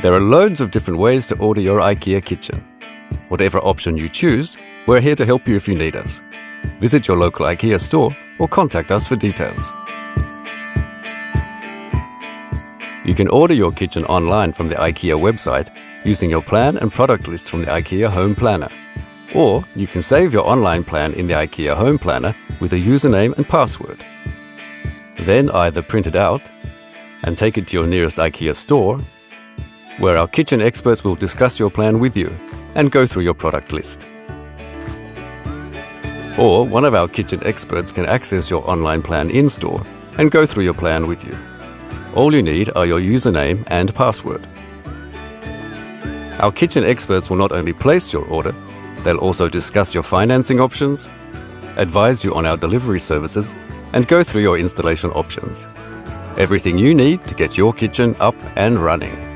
There are loads of different ways to order your IKEA kitchen. Whatever option you choose, we're here to help you if you need us. Visit your local IKEA store or contact us for details. You can order your kitchen online from the IKEA website using your plan and product list from the IKEA Home Planner. Or you can save your online plan in the IKEA Home Planner with a username and password. Then either print it out and take it to your nearest IKEA store where our kitchen experts will discuss your plan with you and go through your product list. Or one of our kitchen experts can access your online plan in store and go through your plan with you. All you need are your username and password. Our kitchen experts will not only place your order, they'll also discuss your financing options, advise you on our delivery services, and go through your installation options. Everything you need to get your kitchen up and running.